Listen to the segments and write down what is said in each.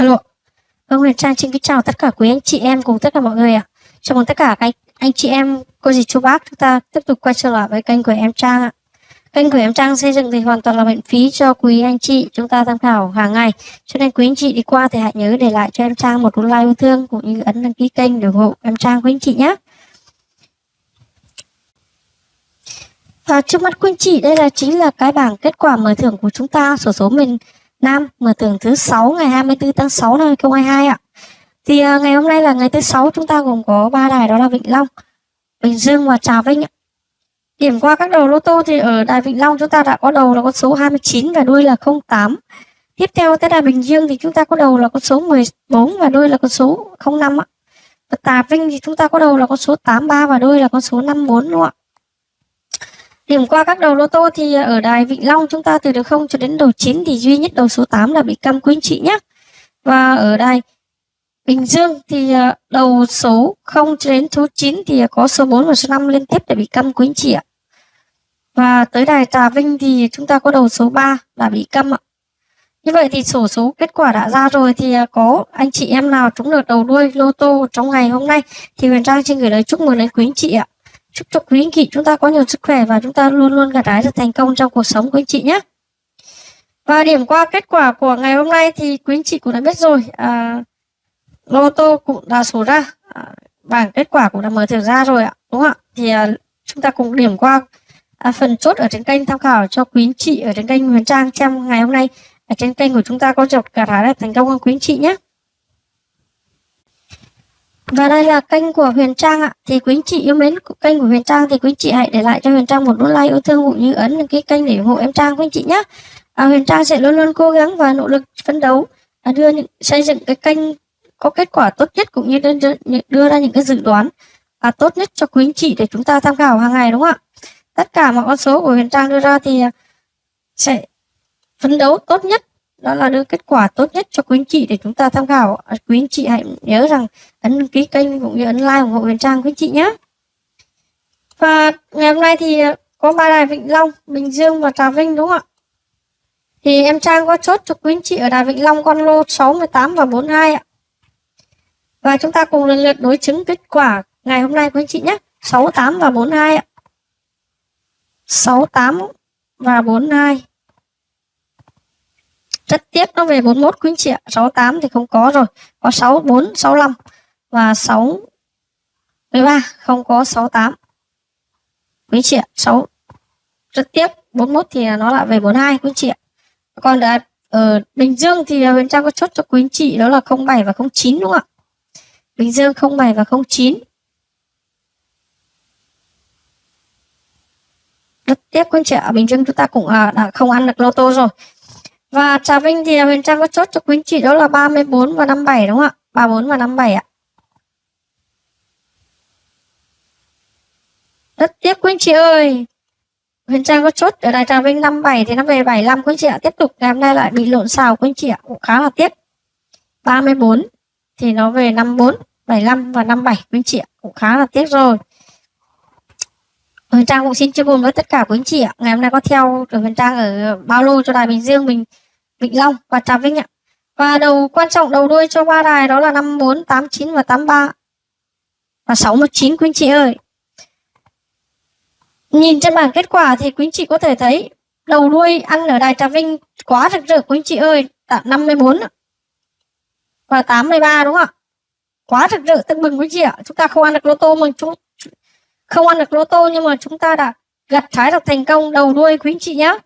Alo. Vâng, Huyền Trang xin kính chào tất cả quý anh chị em cùng tất cả mọi người ạ. À. Chào mừng tất cả các anh chị em, cô dì chú bác chúng ta tiếp tục quay trở lại với kênh của em Trang ạ. Kênh của em Trang xây dựng thì hoàn toàn là miễn phí cho quý anh chị chúng ta tham khảo hàng ngày. Cho nên quý anh chị đi qua thì hãy nhớ để lại cho em Trang một like yêu thương cũng như ấn đăng ký kênh để ủng hộ em Trang quý anh chị nhé. Và trước mắt quý anh chị đây là chính là cái bảng kết quả mở thưởng của chúng ta sổ số mình Nam mở tưởng thứ sáu ngày 24 tháng 6 năm 2022 ạ. Thì uh, ngày hôm nay là ngày thứ sáu chúng ta gồm có ba đài đó là Vĩnh Long, Bình Dương và Trà Vinh ạ. Điểm qua các đầu lô tô thì ở đài Vĩnh Long chúng ta đã có đầu là con số 29 và đuôi là 08. Tiếp theo tới đài Bình Dương thì chúng ta có đầu là con số 14 và đuôi là con số 05 ạ. Và Trà Vinh thì chúng ta có đầu là con số 83 và đuôi là con số 54 luôn ạ? Điểm qua các đầu lô tô thì ở đài Vĩnh Long chúng ta từ đầu 0 cho đến đầu 9 thì duy nhất đầu số 8 là bị câm quý anh chị nhé. Và ở đài Bình Dương thì ờ, đầu số 0 cho đến số 9 thì có số 4 và số 5 liên tiếp để bị câm quý anh chị ạ. Và tới đài Trà Vinh thì chúng ta có đầu số 3 là bị câm ạ. Như vậy thì sổ số kết quả đã ra rồi thì ờ, có anh chị em nào trúng được đầu đuôi lô tô trong ngày hôm nay thì Huyền Trang xin gửi lời chúc mừng đến quý anh chị ạ. Chúc cho quý anh chị chúng ta có nhiều sức khỏe và chúng ta luôn luôn gặt hái được thành công trong cuộc sống của anh chị nhé. Và điểm qua kết quả của ngày hôm nay thì quý anh chị cũng đã biết rồi. À, lô tô cũng đã số ra. À, bảng kết quả cũng đã mở thưởng ra rồi ạ. Đúng không ạ? Thì à, chúng ta cùng điểm qua à, phần chốt ở trên kênh tham khảo cho quý anh chị ở trên kênh Huyền Trang xem ngày hôm nay ở trên kênh của chúng ta có chọc gặt hái được thành công không quý anh chị nhé. Và đây là kênh của Huyền Trang ạ. Thì quý anh chị yêu mến kênh của Huyền Trang thì quý anh chị hãy để lại cho Huyền Trang một nút like yêu thương cũng như ấn cái kênh để ủng hộ em Trang quý anh chị nhé. À, Huyền Trang sẽ luôn luôn cố gắng và nỗ lực phấn đấu à, đưa những xây dựng cái kênh có kết quả tốt nhất cũng như đưa, đưa ra những cái dự đoán à, tốt nhất cho quý anh chị để chúng ta tham khảo hàng ngày đúng không ạ? Tất cả mọi con số của Huyền Trang đưa ra thì sẽ phấn đấu tốt nhất đó là đưa kết quả tốt nhất cho quý anh chị để chúng ta tham khảo. À, quý anh chị hãy nhớ rằng ấn đăng ký kênh cũng như ấn like ủng hộ Huyền Trang quý anh chị nhé. Và ngày hôm nay thì có ba đài Vĩnh Long Bình Dương và Trà Vinh đúng không ạ? Thì em Trang có chốt cho quý anh chị ở đài Vĩnh Long con lô 6, 18 và 42 ạ. Và chúng ta cùng lần lượt đối chứng kết quả ngày hôm nay quý anh chị nhé. 68 và 42 ạ. 68 và 42 rất tiếc nó về 41 quý anh chị ạ 68 thì không có rồi. Có 64 65 và 6 13 không có 68 quý anh chị ạ 6 rất tiếc 41 thì nó lại về 42 quý anh chị ạ còn ở, ở ờ, Bình Dương thì Huyền Trang có chốt cho quý anh chị đó là 07 và 09 đúng không ạ? Bình Dương 07 và 09 rất tiếc quý anh chị ạ Bình Dương chúng ta cũng à, đã không ăn được lô tô rồi và Trà Vinh thì Huyền Trang có chốt cho quý anh chị đó là 34 và 57 đúng không ạ? 34 và 57 ạ. Rất tiếc quý anh chị ơi. Huyền Trang có chốt ở đài Trà Vinh 57 thì nó về 75 quý anh chị ạ. Tiếp tục ngày hôm nay lại bị lộn xào quý anh chị ạ. Cũng khá là tiếc. 34 thì nó về 54, 75 và 57 quý anh chị ạ. Cũng khá là tiếc rồi. Huyền Trang cũng xin chia buồn với tất cả quý anh chị ạ. Ngày hôm nay có theo được Huyền Trang ở bao lô cho đài Bình Dương mình Vĩnh Long và Trà Vinh ạ. Và đầu quan trọng đầu đuôi cho ba đài đó là 54, 89 và 83 và 69 quý anh chị ơi. Nhìn trên bảng kết quả thì quý anh chị có thể thấy đầu đuôi ăn ở đài Trà Vinh quá rực rỡ quý anh chị ơi, tạm 54 và 83 đúng không ạ? Quá rực rỡ tưng bừng quý anh chị ạ. Chúng ta không ăn được lô tô mà chúng không ăn được lô tô nhưng mà chúng ta đã gặt hái được thành công đầu đuôi quý anh chị nhé.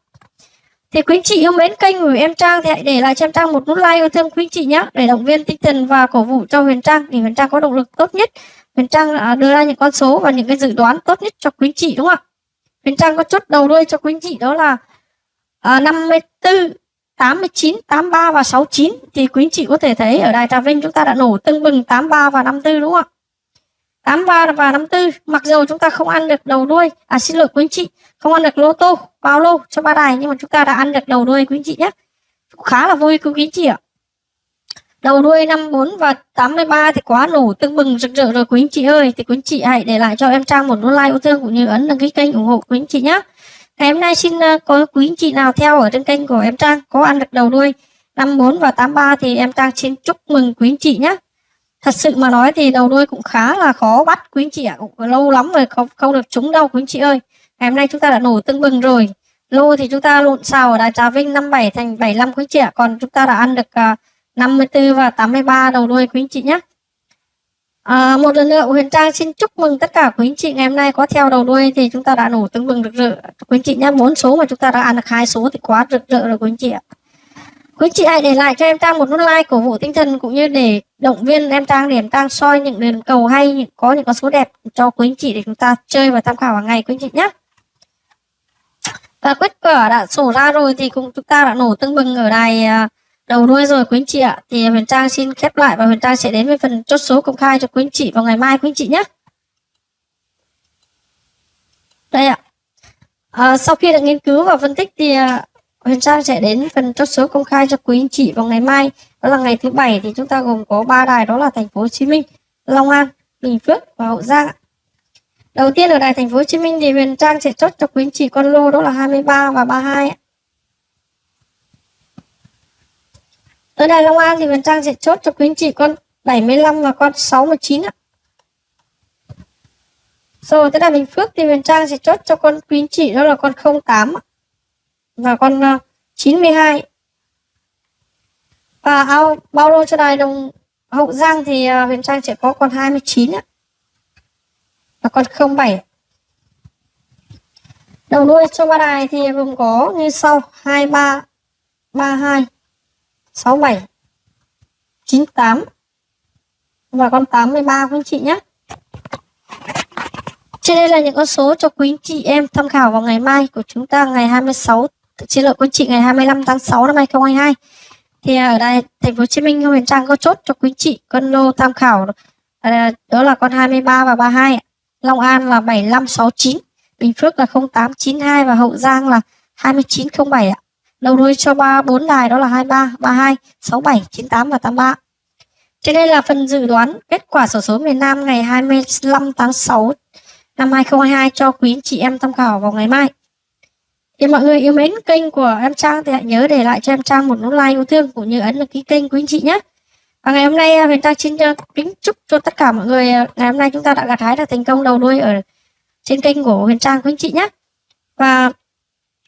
Thì quý anh chị yêu mến kênh của em Trang thì hãy để lại cho em Trang một nút like yêu thương quý anh chị nhé để động viên tinh thần và cổ vũ cho Huyền Trang để Huyền Trang có động lực tốt nhất. Huyền Trang đưa ra những con số và những cái dự đoán tốt nhất cho quý anh chị đúng không ạ? Huyền Trang có chốt đầu đuôi cho quý anh chị đó là à, 54, 89, 83 và 69 thì quý anh chị có thể thấy ở Đài Trà Vinh chúng ta đã nổ tưng bừng 83 và 54 đúng không ạ? 83 và 54 mặc dù chúng ta không ăn được đầu đuôi. À xin lỗi quý anh chị, không ăn được lô tô, bao lô cho ba đài, nhưng mà chúng ta đã ăn được đầu đuôi quý anh chị nhé. Khá là vui quý anh chị ạ. Đầu đuôi 54 và 83 thì quá nổ tưng bừng, rực rỡ rồi quý anh chị ơi. Thì quý anh chị hãy để lại cho em Trang một nút like yêu thương cũng như ấn đăng ký kênh ủng hộ quý anh chị nhé. Ngày hôm nay xin ờ, có quý anh chị nào theo ở trên kênh của em Trang, có ăn được đầu đuôi 54 và 83 thì em Trang xin chúc mừng quý anh chị nhé. Thật sự mà nói thì đầu đuôi cũng khá là khó bắt quý anh chị ạ. Cũng lâu lắm rồi không, không được trúng đâu quý anh chị ơi. Ngày hôm nay chúng ta đã nổ tưng bừng rồi. Lô thì chúng ta lộn xào ở Đài Trà Vinh 57 thành 75 quý anh chị ạ. Còn chúng ta đã ăn được à, uh, 54 và 83 đầu đuôi quý anh chị nhé. À, một lần nữa Huyền Trang xin chúc mừng tất cả quý anh chị ngày hôm nay có theo đầu đuôi thì chúng ta đã nổ tưng bừng rực rỡ quý anh chị nhé bốn số mà chúng ta đã ăn được hai số thì quá rực rỡ rồi quý anh chị ạ quý chị hãy để lại cho em Trang một nút like cổ vũ tinh thần cũng như để động viên em Trang để em Trang soi những đường cầu hay những có những con số đẹp cho quý anh chị để chúng ta chơi và tham khảo hàng ngày quý anh chị nhé và kết quả đã sổ ra rồi thì cũng chúng ta đã nổ tưng bừng ở đài à, đầu đuôi rồi quý anh chị ạ. Thì huyền trang xin khép lại và huyền trang sẽ đến với phần chốt số công khai cho quý anh chị vào ngày mai quý anh chị nhé đây ạ. À, sau khi đã nghiên cứu và phân tích thì à, huyền trang sẽ đến phần chốt số công khai cho quý anh chị vào ngày mai. Đó là ngày thứ bảy thì chúng ta gồm có ba đài, đó là thành phố hồ chí minh, long an, bình phước và hậu giang đầu tiên ở đài thành phố hồ chí minh thì huyền trang sẽ chốt cho quý anh chị con lô, đó là 23 và 32 Ở Đài Long An thì Huyền Trang sẽ chốt cho quý anh chị con 75 và con 69 ạ. Rồi, tới Đài Bình Phước thì Huyền Trang sẽ chốt cho con quý anh chị, đó là con 08 và con ờ, 92. Và ao bao lô cho Đài Đồng Hậu Giang thì ờ, Huyền Trang sẽ có con 29 ạ. Và con 07. Đầu đuôi cho ba đài thì gồm có như sau 23 32 67 98 và con 83 quý anh chị nhé. Trên đây là những con số cho quý anh chị em tham khảo vào ngày mai của chúng ta ngày 26 xin lỗi quý anh chị ngày 25 tháng 6 năm 2022. Thì à, ở đây thành phố Hồ Chí Minh Huyền Trang có chốt cho quý chị con lô tham khảo à, đó là con 23 và 32, Long An là 7569, Bình Phước là 0892 và Hậu Giang là 2907 ạ. Đầu đuôi cho ba bốn đài đó là 23, 32, 67, 98 và 83. Trên đây là phần dự đoán kết quả sổ số miền Nam ngày 25 tháng 6 năm 2022 cho quý anh chị em tham khảo vào ngày mai. Thì mọi người yêu mến kênh của em Trang thì hãy nhớ để lại cho em Trang một nút like yêu thương cũng như ấn đăng ký kênh quý anh chị nhé. Và ngày hôm nay à, Huyền Trang xin à, kính chúc cho tất cả mọi người à, ngày hôm nay chúng ta đã gặt hái được thành công đầu đuôi ở trên kênh của Huyền Trang quý anh chị nhé. Và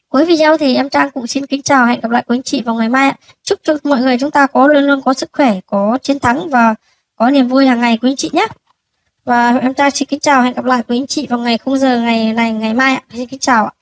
Cuối video thì em Trang cũng xin kính chào hẹn gặp lại quý anh chị vào ngày mai. Chúc cho mọi người chúng ta có luôn luôn có sức khỏe, có chiến thắng và có niềm vui hàng ngày quý anh chị nhé. Và em Trang xin kính chào hẹn gặp lại quý anh chị vào ngày khung giờ ngày này ngày mai ạ. Xin kính chào ạ.